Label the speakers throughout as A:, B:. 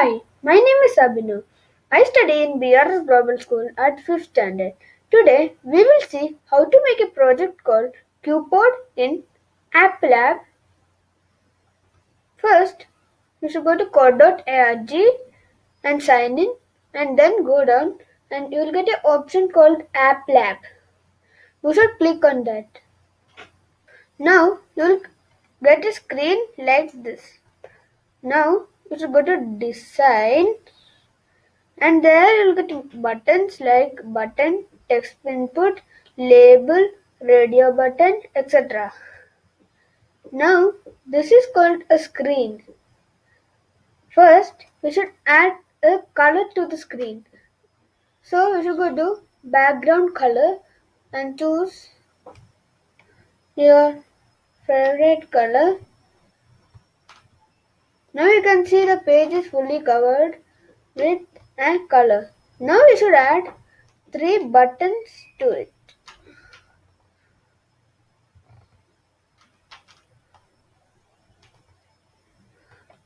A: Hi, my name is Abhinav. I study in BRS Global School at 5th standard. Today, we will see how to make a project called QPod in App Lab. First, you should go to code.org and sign in and then go down and you will get an option called App Lab. You should click on that. Now, you will get a screen like this. Now, you should go to design and there you'll get buttons like button, text input, label, radio button, etc. Now this is called a screen. First we should add a color to the screen. So we should go to background color and choose your favorite color. Now you can see the page is fully covered with a color. Now we should add three buttons to it.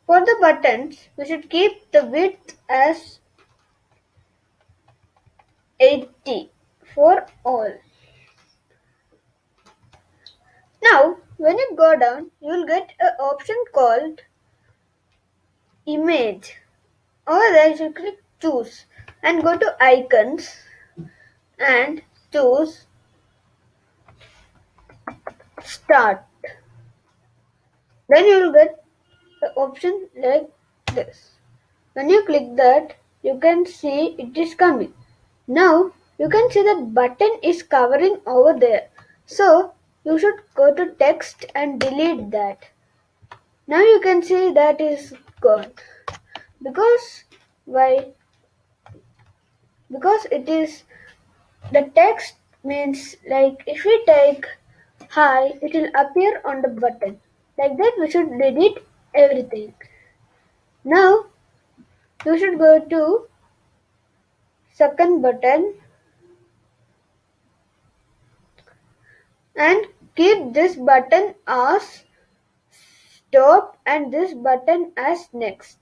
A: For the buttons, we should keep the width as 80 for all. Now, when you go down, you will get an option called image. You should click choose and go to icons and choose start. Then you will get the option like this. When you click that, you can see it is coming. Now you can see the button is covering over there. So you should go to text and delete that. Now you can see that is gone. Because why? Because it is the text means like if we take hi, it will appear on the button. Like that we should delete everything. Now you should go to second button and keep this button as stop and this button as next.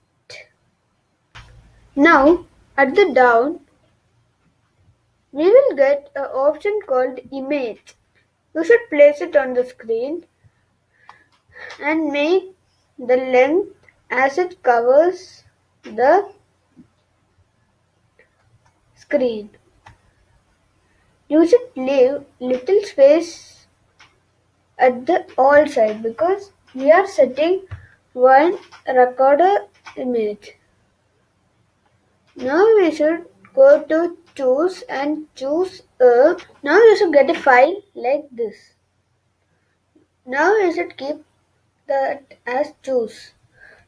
A: Now at the down we will get an option called image. You should place it on the screen and make the length as it covers the screen. You should leave little space at the all side because we are setting one recorder image. Now we should go to choose and choose a now you should get a file like this. Now you should keep that as choose.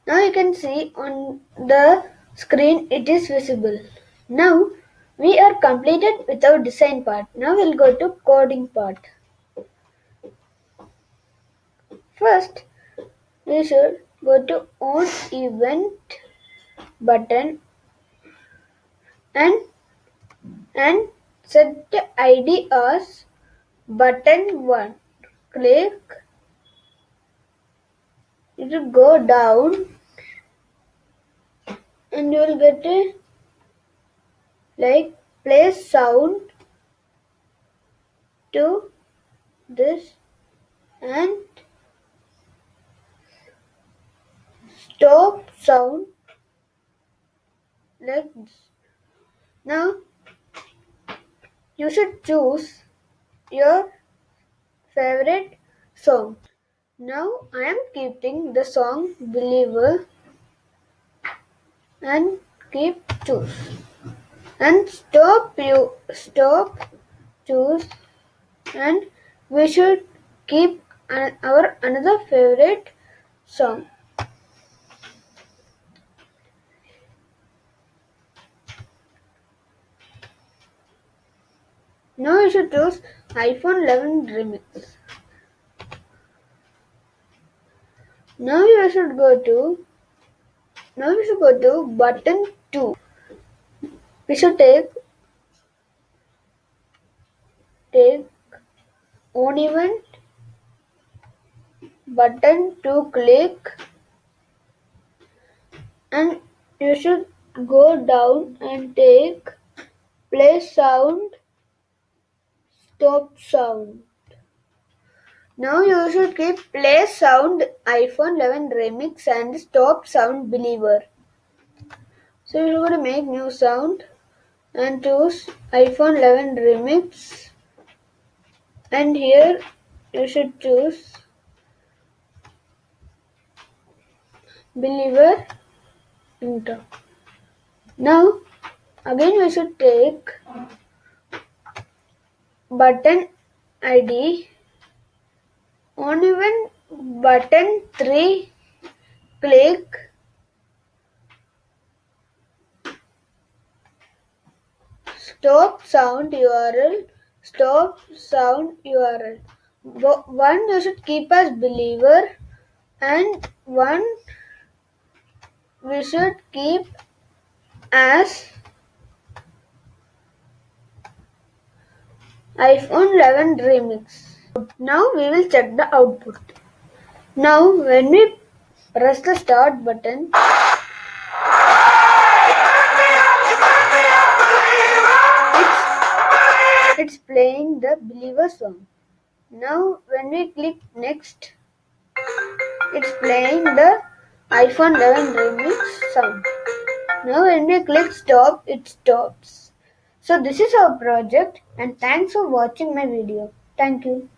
A: Now you can see on the screen it is visible. Now we are completed with our design part. Now we'll go to coding part. First we should go to on event button and and set the ID as button 1. Click it will go down and you will get a like play sound to this and stop sound like this. Now you should choose your favorite song. Now I am keeping the song Believer and keep choose and stop you stop choose and we should keep our another favorite song. Now you should choose iPhone 11 remix. Now you should go to now we should go to button 2. We should take take on event button to click and you should go down and take play sound, stop sound. Now you should keep play sound iPhone 11 remix and stop sound believer. So you're to make new sound and choose iPhone 11 remix and here you should choose believer enter. Now again we should take button ID on even button 3 click. Stop sound URL stop sound URL one you should keep as believer and one we should keep as iPhone 11 remix. Now we will check the output. Now when we press the start button, it's, it's playing the Believer song. Now when we click next, it's playing the iPhone 11 remix song. Now when we click stop, it stops. So this is our project and thanks for watching my video. Thank you.